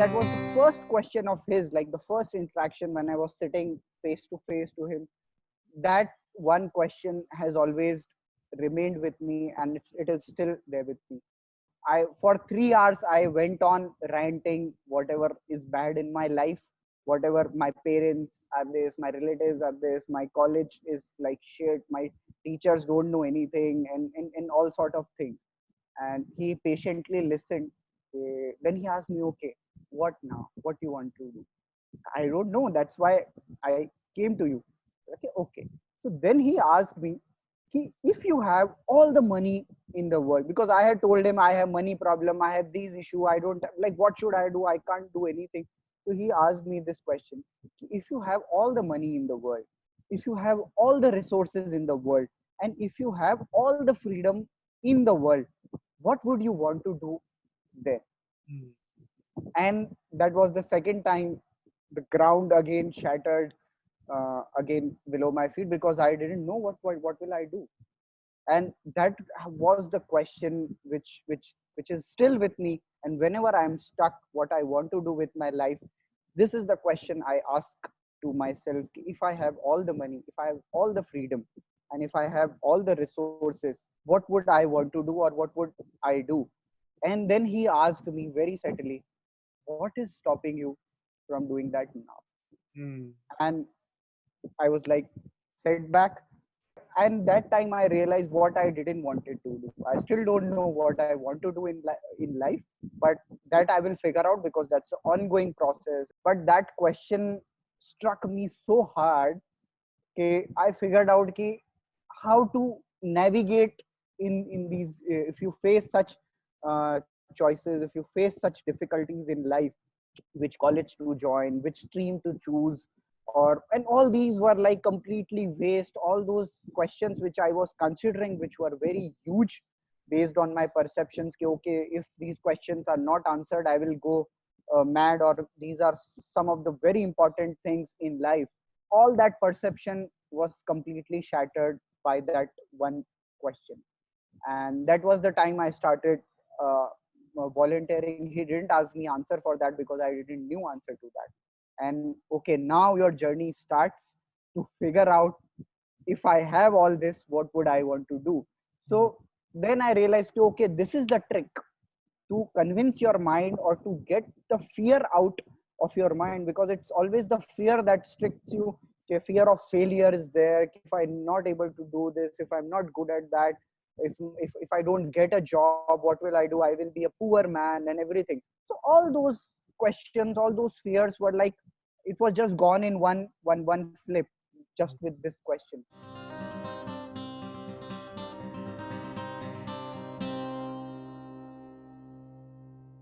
that was the first question of his like the first interaction when i was sitting face to face to him. That one question has always remained with me and it's, it is still there with me. I for 3 hours i went on ranting whatever is bad in my life whatever my parents are this my relatives are this my college is like shit my teachers don't know anything and, and, and all sort of things. And he patiently listened uh, then he asked me okay what now? What you want to do? I don't know. That's why i came to you. Okay okay. So then he asked me if you have all the money in the world because i had told him i have money problem i have these issue i don't like what should i do? I can't do anything. So he asked me this question if you have all the money in the world if you have all the resources in the world and if you have all the freedom in the world what would you want to do there. And that was the second time the ground again shattered uh, again below my feet because i didn't know what, what what will i do. And that was the question which which which is still with me. And whenever i'm stuck what i want to do with my life this is the question i ask to myself. If i have all the money if i have all the freedom and if i have all the resources what would i want to do or what would i do? And then he asked me very subtly what is stopping you from doing that now? Mm. and i was like setback and that time i realized what i didn't wanted to do. I still don't know what i want to do in, li- in life but that i will figure out because that's an ongoing process. But that question struck me so hard okay i figured out ki how to navigate in in these if you face such uh, choices if you face such difficulties in life which college to join which stream to choose or and all these were like completely waste. All those questions which i was considering which were very huge based on my perceptions ki, okay if these questions are not answered i will go uh, mad or these are some of the very important things in life. All that perception was completely shattered by that one question. And that was the time i started uh, Uh, volunteering he didn't ask me answer for that because i didn't knew answer to that. And okay now your journey starts to figure out if i have all this what would i want to do? So hmm. then i realized okay this is the trick to convince your mind or to get the fear out of your mind because it's always the fear that stricts you. Okay, fear of failure is there if i'm not able to do this if i'm not good at that if, if if i don't get a job what will i do? I will be a poor man and everything. So all those questions all those fears were like it was just gone in one one one flip just with this question